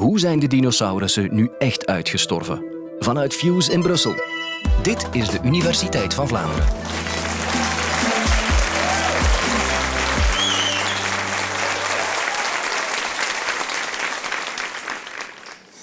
Hoe zijn de dinosaurussen nu echt uitgestorven? Vanuit Fuse in Brussel. Dit is de Universiteit van Vlaanderen.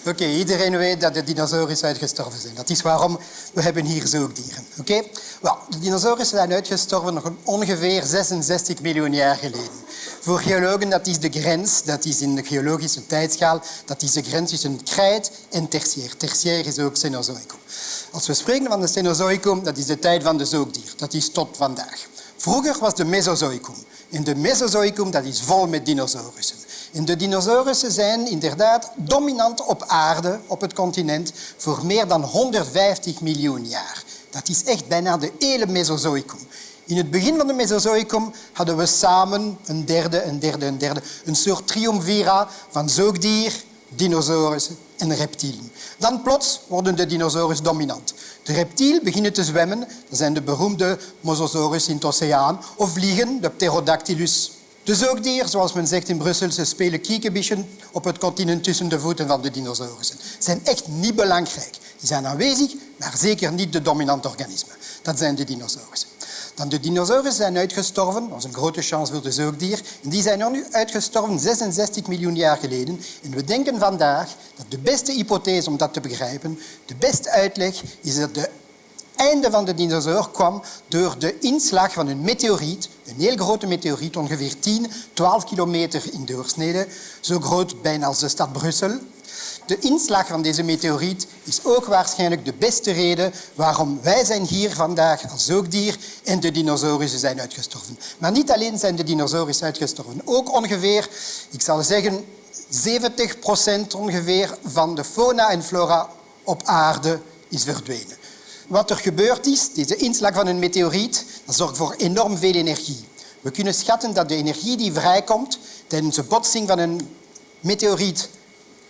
Oké, iedereen weet dat de dinosaurussen uitgestorven zijn. Dat is waarom we hebben hier zoogdieren. Oké? Wel, de dinosaurussen zijn uitgestorven nog ongeveer 66 miljoen jaar geleden. Voor geologen dat is de grens, dat is in de geologische tijdschaal, dat is de grens tussen krijt en tertiair. Tertiair is ook Cenozoicum. Als we spreken van de Cenozoicum, dat is de tijd van de zoogdier. Dat is tot vandaag. Vroeger was de Mesozoicum. En de Mesozoicum dat is vol met dinosaurussen. En de dinosaurussen zijn inderdaad dominant op aarde, op het continent, voor meer dan 150 miljoen jaar. Dat is echt bijna de hele Mesozoicum. In het begin van de Mesozoicum hadden we samen een derde, een derde, een derde. Een soort triumvira van zoogdier, dinosaurussen en reptielen. Dan plots worden de dinosaurus dominant. De reptielen beginnen te zwemmen. Dat zijn de beroemde Mosasaurus in het oceaan. Of vliegen, de Pterodactylus. De zoogdier, zoals men zegt in Brussel, ze spelen kiekebischen op het continent tussen de voeten van de dinosaurussen. Ze zijn echt niet belangrijk. Die zijn aanwezig, maar zeker niet de dominante organismen. Dat zijn de dinosaurussen. Dan de dinosaurussen zijn uitgestorven, dat was een grote chance voor de zoogdier, en die zijn nu uitgestorven 66 miljoen jaar geleden. En we denken vandaag dat de beste hypothese om dat te begrijpen, de beste uitleg, is dat de einde van de dinosaur kwam door de inslag van een meteoriet, een heel grote meteoriet, ongeveer 10, 12 kilometer in doorsnede, zo groot bijna als de stad Brussel. De inslag van deze meteoriet is ook waarschijnlijk de beste reden waarom wij zijn hier vandaag als zoogdier en de dinosaurussen zijn uitgestorven. Maar niet alleen zijn de dinosaurussen uitgestorven, ook ongeveer, ik zal zeggen, 70 procent ongeveer van de fauna en flora op aarde is verdwenen. Wat er gebeurd is, deze inslag van een meteoriet, dat zorgt voor enorm veel energie. We kunnen schatten dat de energie die vrijkomt tijdens de botsing van een meteoriet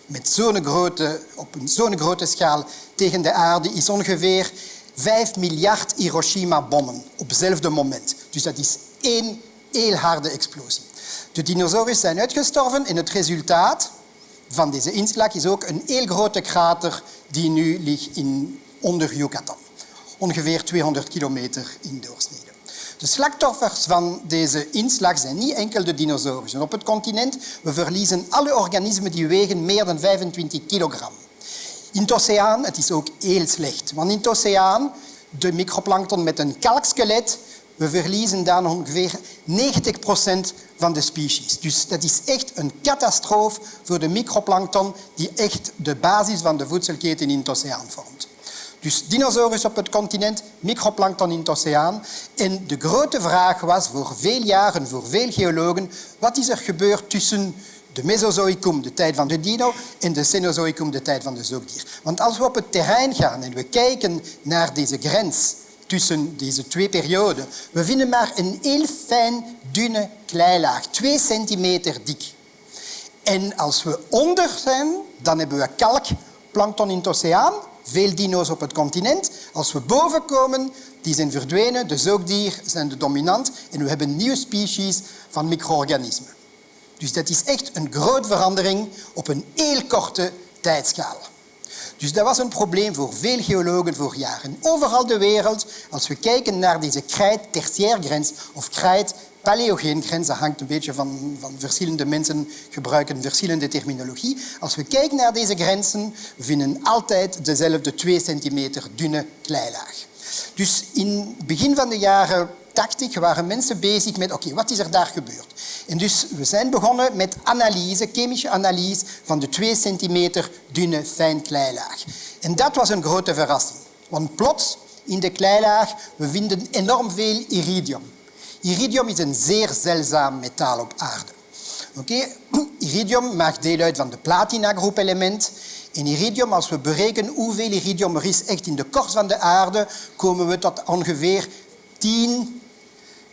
met zo'n grote, op zo'n grote schaal tegen de aarde is ongeveer 5 miljard Hiroshima-bommen op hetzelfde moment. Dus dat is één heel harde explosie. De dinosaurussen zijn uitgestorven en het resultaat van deze inslag is ook een heel grote krater die nu ligt in, onder Yucatan. Ongeveer 200 kilometer in doorsnede. De slachtoffers van deze inslag zijn niet enkel de dinosaurussen. Op het continent we verliezen alle organismen die wegen meer dan 25 kilogram. In het oceaan het is ook heel slecht. Want in het oceaan, de microplankton met een kalkskelet, we verliezen dan ongeveer 90 procent van de species. Dus dat is echt een catastrofe voor de microplankton die echt de basis van de voedselketen in het oceaan vormt. Dus dinosaurus op het continent, microplankton in het oceaan. En de grote vraag was voor veel jaren, voor veel geologen, wat is er gebeurd tussen de Mesozoïcum, de tijd van de dino, en de Cenozoïcum, de tijd van de zoogdier. Want als we op het terrein gaan en we kijken naar deze grens tussen deze twee perioden, we vinden maar een heel fijn, dunne kleilaag, twee centimeter dik. En als we onder zijn, dan hebben we kalkplankton in het oceaan, veel dino's op het continent. Als we boven komen, die zijn verdwenen, de zoogdier zijn de dominant en we hebben nieuwe species van micro-organismen. Dus dat is echt een grote verandering op een heel korte tijdschaal. Dus dat was een probleem voor veel geologen voor jaren. Overal de wereld, als we kijken naar deze krijt-tertiairgrens of krijt Paleogeengrens, dat hangt een beetje van, van verschillende mensen gebruiken verschillende terminologie. Als we kijken naar deze grenzen, vinden altijd dezelfde 2 centimeter dunne kleilaag. Dus in het begin van de jaren 80 waren mensen bezig met oké, wat is er daar gebeurd? En dus we zijn begonnen met analyse, chemische analyse van de 2 centimeter dunne fijn kleilaag. En dat was een grote verrassing. Want plots in de kleilaag we vinden enorm veel iridium. Iridium is een zeer zeldzaam metaal op aarde. Okay? Iridium maakt deel uit van de platina-groepelement. In iridium, als we berekenen hoeveel iridium er is echt in de korst van de aarde, komen we tot ongeveer 10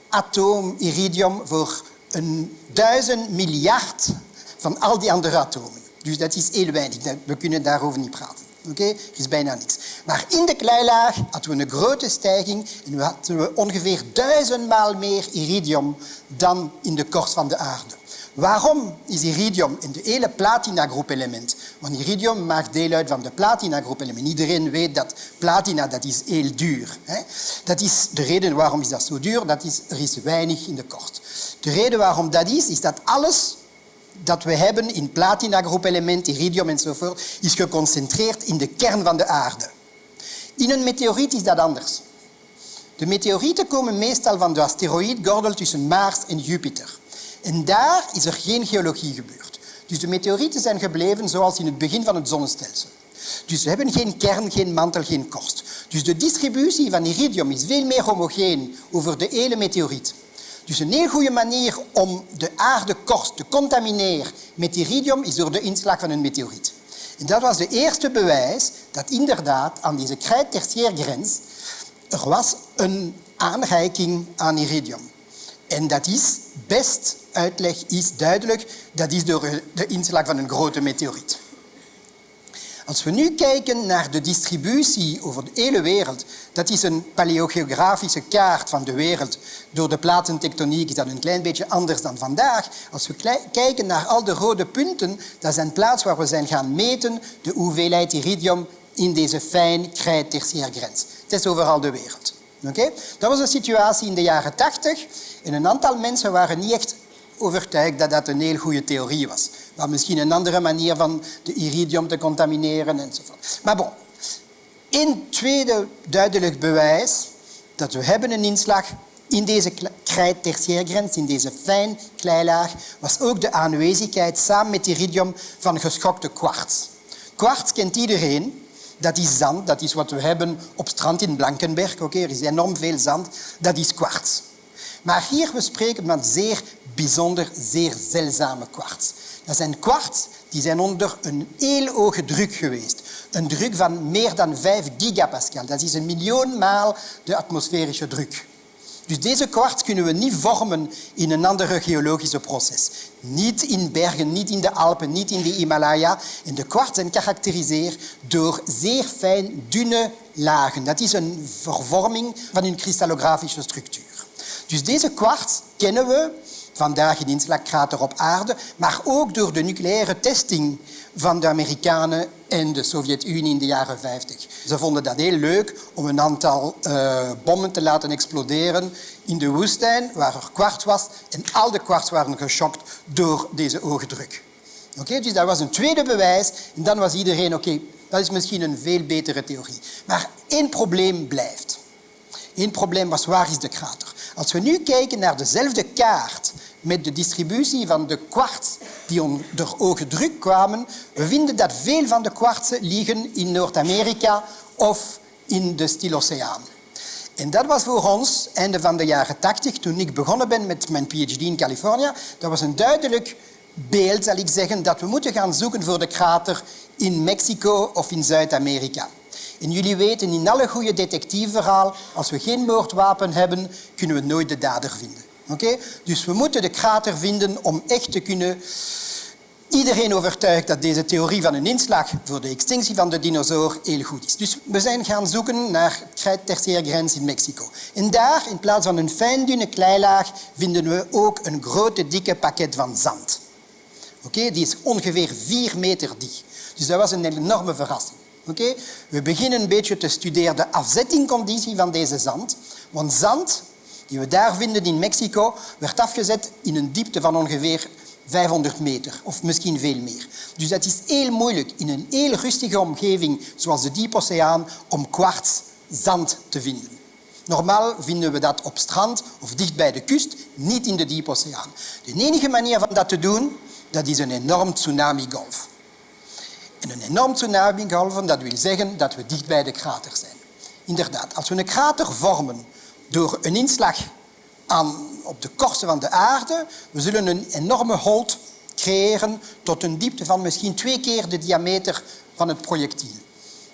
atoom iridium voor een duizend miljard van al die andere atomen. Dus dat is heel weinig. We kunnen daarover niet praten. Er is bijna niets. Maar in de kleilaag hadden we een grote stijging en we hadden we ongeveer duizendmaal meer iridium dan in de korst van de aarde. Waarom is iridium in de hele platinagroep element? Want iridium maakt deel uit van de platinagroep element. Iedereen weet dat platina dat is heel duur. Hè? Dat is de reden waarom is dat zo duur. Is, er is weinig in de kort. De reden waarom dat is, is dat alles dat we hebben in platinagroep element, iridium enzovoort, is geconcentreerd in de kern van de aarde. In een meteoriet is dat anders. De meteorieten komen meestal van de asteroïdgordel tussen Mars en Jupiter. En daar is er geen geologie gebeurd. Dus de meteorieten zijn gebleven zoals in het begin van het zonnestelsel. Dus ze hebben geen kern, geen mantel, geen korst. Dus de distributie van iridium is veel meer homogeen over de hele meteoriet. Dus een heel goede manier om de aardekorst te contamineren met iridium is door de inslag van een meteoriet. En dat was de eerste bewijs dat inderdaad aan deze krijt-tertiairgrens er was een aanreiking aan iridium. En dat is, best uitleg is duidelijk, dat is door de inslag van een grote meteoriet. Als we nu kijken naar de distributie over de hele wereld, dat is een paleogeografische kaart van de wereld. Door de platentectoniek is dat een klein beetje anders dan vandaag. Als we kijken naar al de rode punten, dat zijn plaatsen waar we zijn gaan meten de hoeveelheid iridium in deze fijn krijt grens. Het is overal de wereld. Okay? Dat was de situatie in de jaren 80 en een aantal mensen waren niet echt overtuigd dat dat een heel goede theorie was. Maar misschien een andere manier van de iridium te contamineren enzovoort. Maar bon, een tweede duidelijk bewijs dat we hebben een inslag in deze krijt-tertiairgrens, in deze fijn kleilaag, was ook de aanwezigheid samen met iridium van geschokte kwarts. Kwarts kent iedereen. Dat is zand, dat is wat we hebben op strand in Blankenberg. Oké, er is enorm veel zand. Dat is kwarts. Maar hier we spreken van zeer bijzonder, zeer zeldzame kwarts. Dat zijn kwarts die zijn onder een heel hoge druk geweest. Een druk van meer dan 5 gigapascal. Dat is een miljoen maal de atmosferische druk. Dus deze kwarts kunnen we niet vormen in een andere geologische proces. Niet in bergen, niet in de Alpen, niet in de Himalaya. En de kwarts zijn gekarakteriseerd door zeer fijn, dunne lagen. Dat is een vervorming van een kristallografische structuur. Dus deze kwarts kennen we vandaag in inslagkrater op aarde, maar ook door de nucleaire testing van de Amerikanen en de Sovjet-Unie in de jaren 50. Ze vonden dat heel leuk om een aantal uh, bommen te laten exploderen in de woestijn waar er kwarts was en al de kwarts waren geschokt door deze oogdruk. Okay, dus dat was een tweede bewijs en dan was iedereen oké, dat is misschien een veel betere theorie. Maar één probleem blijft. Eén probleem was waar is de krater? Als we nu kijken naar dezelfde kaart met de distributie van de kwarts die onder druk kwamen, we vinden dat veel van de kwartsen liggen in Noord-Amerika of in de Stiloceaan. En dat was voor ons, einde van de jaren 80, toen ik begonnen ben met mijn PhD in Californië, dat was een duidelijk beeld, zal ik zeggen, dat we moeten gaan zoeken voor de krater in Mexico of in Zuid-Amerika. En jullie weten, in alle goede detectiveverhaal, als we geen moordwapen hebben, kunnen we nooit de dader vinden. Oké? Dus we moeten de krater vinden om echt te kunnen iedereen overtuigd dat deze theorie van een inslag voor de extinctie van de dinosaur heel goed is. Dus we zijn gaan zoeken naar de grens in Mexico. En daar, in plaats van een fijn dunne kleilaag, vinden we ook een grote dikke pakket van zand. Oké, Die is ongeveer vier meter dik. Dus dat was een enorme verrassing. We beginnen een beetje te studeren de afzettingconditie van deze zand. Want zand die we daar vinden in Mexico, werd afgezet in een diepte van ongeveer 500 meter, of misschien veel meer. Dus dat is heel moeilijk in een heel rustige omgeving, zoals de Diepoceaan, om kwarts zand te vinden. Normaal vinden we dat op strand of dicht bij de kust, niet in de Diepoceaan. De enige manier van dat te doen, dat is een enorm tsunamigolf. En een enorm tsunamigolf, dat wil zeggen dat we dicht bij de krater zijn. Inderdaad, als we een krater vormen door een inslag aan, op de korsten van de aarde, we zullen een enorme holt creëren tot een diepte van misschien twee keer de diameter van het projectiel.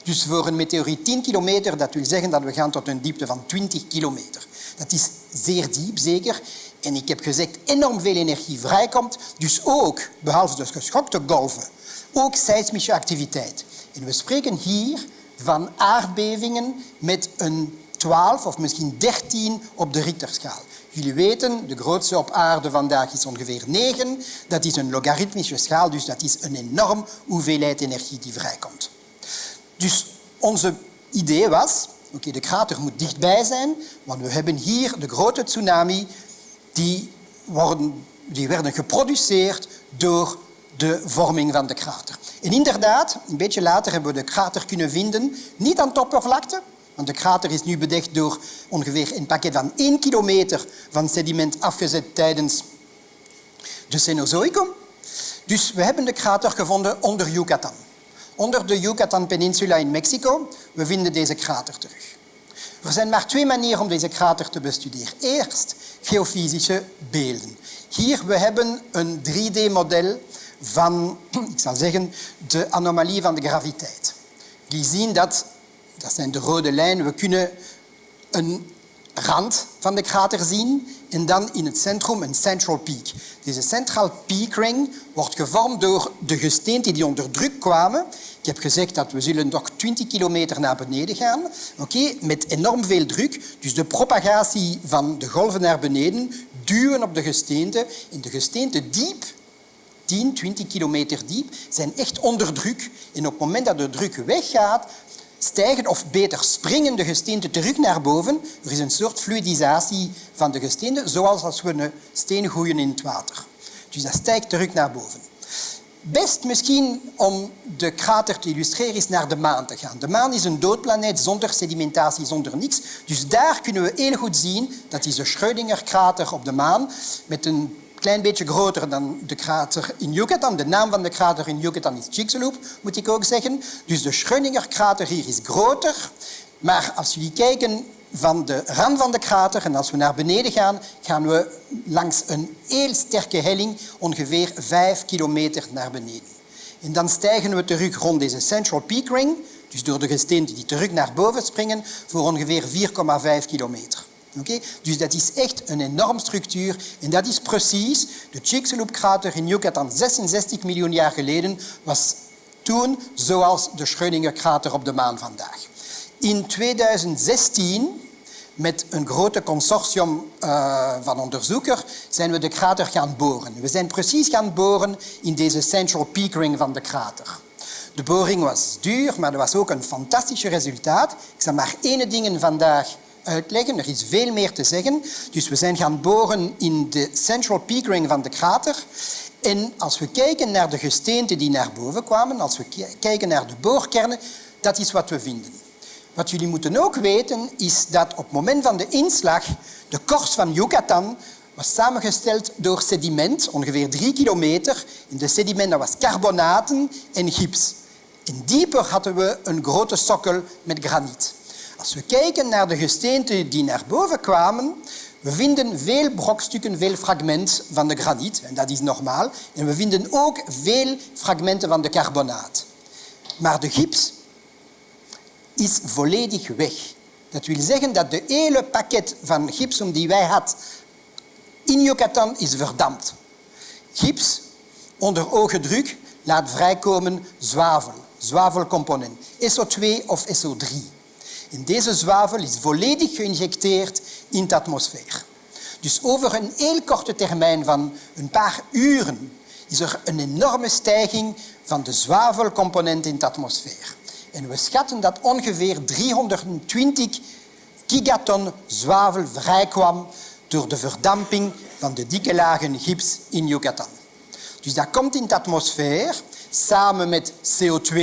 Dus voor een meteoriet 10 kilometer, dat wil zeggen dat we gaan tot een diepte van 20 kilometer. Dat is zeer diep, zeker. En ik heb gezegd, enorm veel energie vrijkomt. Dus ook, behalve de geschokte golven, ook seismische activiteit. En we spreken hier van aardbevingen met een 12 of misschien 13 op de Richterschaal. Jullie weten, de grootste op aarde vandaag is ongeveer 9. Dat is een logaritmische schaal, dus dat is een enorm hoeveelheid energie die vrijkomt. Dus onze idee was, oké, de krater moet dichtbij zijn, want we hebben hier de grote tsunami die, worden, die werden geproduceerd door de vorming van de krater. En inderdaad, een beetje later hebben we de krater kunnen vinden, niet aan de oppervlakte, want de krater is nu bedekt door ongeveer een pakket van 1 kilometer van sediment afgezet tijdens de Cenozoicum. Dus we hebben de krater gevonden onder Yucatan. Onder de Yucatan-peninsula in Mexico. We vinden deze krater terug. Er zijn maar twee manieren om deze krater te bestuderen. Eerst geofysische beelden. Hier we hebben een 3D-model van, ik zal zeggen, de anomalie van de graviteit. Die zien dat, dat zijn de rode lijnen, we kunnen een rand van de krater zien en dan in het centrum een central peak. Deze central peak ring wordt gevormd door de gesteenten die onder druk kwamen. Ik heb gezegd dat we zullen nog 20 kilometer naar beneden gaan, okay, met enorm veel druk. Dus de propagatie van de golven naar beneden duwen op de gesteenten. En de gesteenten diep 10, 20 kilometer diep, zijn echt onder druk. En op het moment dat de druk weggaat, stijgen of beter springen de gesteenten terug naar boven. Er is een soort fluidisatie van de gesteenten, zoals als we een steen gooien in het water. Dus dat stijgt terug naar boven. Best misschien om de krater te illustreren is naar de maan te gaan. De maan is een doodplaneet zonder sedimentatie, zonder niks. Dus daar kunnen we heel goed zien, dat is de Schrödinger-krater op de maan, met een klein beetje groter dan de krater in Yucatan. De naam van de krater in Yucatan is Chicxulub, moet ik ook zeggen. Dus de Schrödinger-krater hier is groter. Maar als jullie kijken van de rand van de krater en als we naar beneden gaan, gaan we langs een heel sterke helling ongeveer 5 kilometer naar beneden. En dan stijgen we terug rond deze Central Peak Ring, dus door de gesteenten die terug naar boven springen, voor ongeveer 4,5 kilometer. Dus dat is echt een enorme structuur en dat is precies de Chicxulub-krater in Yucatan 66 miljoen jaar geleden was toen zoals de Schrödinger-krater op de maan vandaag. In 2016, met een grote consortium uh, van onderzoekers, zijn we de krater gaan boren. We zijn precies gaan boren in deze Central Peak Ring van de krater. De boring was duur, maar er was ook een fantastisch resultaat. Ik zal maar één ding vandaag Er is veel meer te zeggen. Dus we zijn gaan boren in de Central Peak Ring van de krater. En als we kijken naar de gesteenten die naar boven kwamen, als we kijken naar de boorkernen, dat is wat we vinden. Wat jullie moeten ook weten, is dat op het moment van de inslag de korst van Yucatan was samengesteld door sediment, ongeveer drie kilometer. In de sediment was carbonaten en gips. En dieper hadden we een grote sokkel met graniet. Als we kijken naar de gesteenten die naar boven kwamen, we vinden veel brokstukken, veel fragmenten van de graniet, en dat is normaal. En we vinden ook veel fragmenten van de carbonaat. Maar de gips is volledig weg. Dat wil zeggen dat de hele pakket van gipsum die wij hadden in Yucatan is verdampt. Gips onder oogdruk laat vrijkomen zwavel, zwavelcomponent, SO2 of SO3. En deze zwavel is volledig geïnjecteerd in de atmosfeer. Dus over een heel korte termijn van een paar uren is er een enorme stijging van de zwavelcomponent in de atmosfeer. En we schatten dat ongeveer 320 gigaton zwavel vrijkwam door de verdamping van de dikke lagen gips in Yucatan. Dus dat komt in de atmosfeer samen met CO2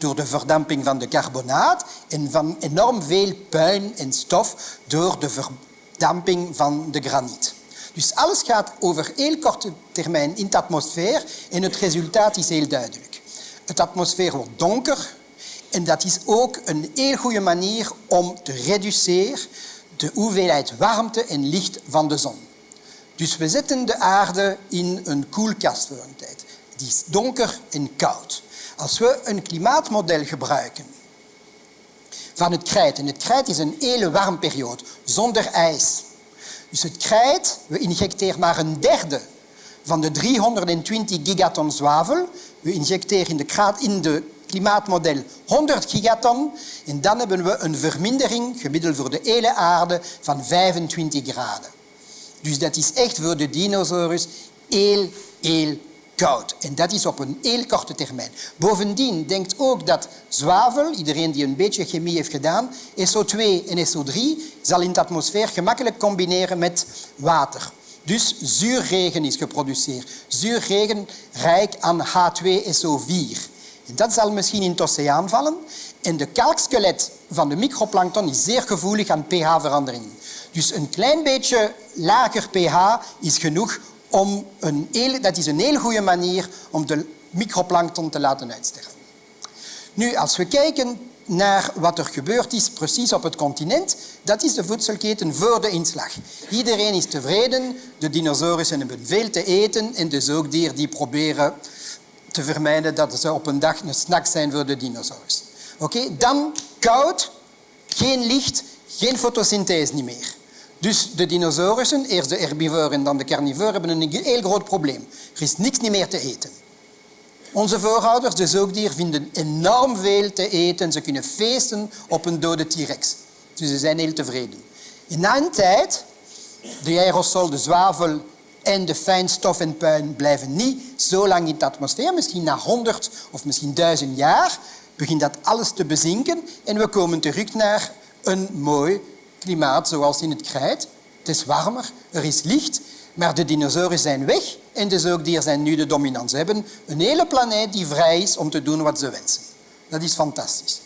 door de verdamping van de carbonaat en van enorm veel puin en stof door de verdamping van de graniet. Dus alles gaat over heel korte termijn in de atmosfeer en het resultaat is heel duidelijk. De atmosfeer wordt donker en dat is ook een heel goede manier om te reduceren de hoeveelheid warmte en licht van de zon. Dus we zetten de aarde in een koelkast voor een tijd. Die is donker en koud. Als we een klimaatmodel gebruiken van het krijt, en het krijt is een hele warme periode, zonder ijs. Dus het krijt, we injecteren maar een derde van de 320 gigaton zwavel. We injecteren in de, in de klimaatmodel 100 gigaton en dan hebben we een vermindering, gemiddeld voor de hele aarde, van 25 graden. Dus dat is echt voor de dinosaurus heel, heel En dat is op een heel korte termijn. Bovendien denkt ook dat zwavel, iedereen die een beetje chemie heeft gedaan, SO2 en SO3 zal in de atmosfeer gemakkelijk combineren met water. Dus zuurregen is geproduceerd. Zuurregen rijk aan H2SO4. En dat zal misschien in het oceaan vallen. En de kalkskelet van de microplankton is zeer gevoelig aan pH-veranderingen. Dus een klein beetje lager pH is genoeg om een dat is een heel goede manier om de microplankton te laten uitsterven. Nu, als we kijken naar wat er gebeurd is precies op het continent, dat is de voedselketen voor de inslag. Iedereen is tevreden, de dinosaurussen hebben veel te eten en de zoogdieren die proberen te vermijden dat ze op een dag een snack zijn voor de dinosaurus. Oké, Dan koud, geen licht, geen fotosynthese meer. Dus de dinosaurussen, eerst de herbivoren en dan de carnivoren, hebben een heel groot probleem. Er is niks meer te eten. Onze voorouders, de zoogdieren, vinden enorm veel te eten. Ze kunnen feesten op een dode T-rex. Dus ze zijn heel tevreden. In na een tijd, de aerosol, de zwavel en de fijnstof en puin blijven niet zo lang in de atmosfeer. Misschien na honderd of misschien duizend jaar begint dat alles te bezinken en we komen terug naar een mooi klimaat zoals in het krijt. Het is warmer, er is licht, maar de dinosauren zijn weg en de zoogdieren zijn nu de dominant. Ze hebben een hele planeet die vrij is om te doen wat ze wensen. Dat is fantastisch.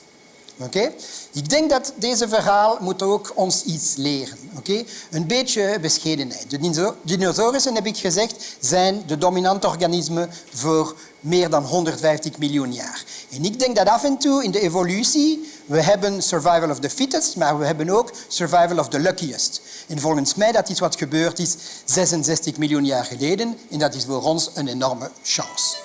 Oké? Ik denk dat deze verhaal moet ook ons iets leren. Oké? Een beetje bescheidenheid. De dinosaurussen, heb ik gezegd, zijn de dominante organismen voor meer dan 150 miljoen jaar. En ik denk dat af en toe in de evolutie we hebben survival of the fittest, maar we hebben ook survival of the luckiest. En volgens mij dat is wat gebeurd is 66 miljoen jaar geleden en dat is voor ons een enorme chance.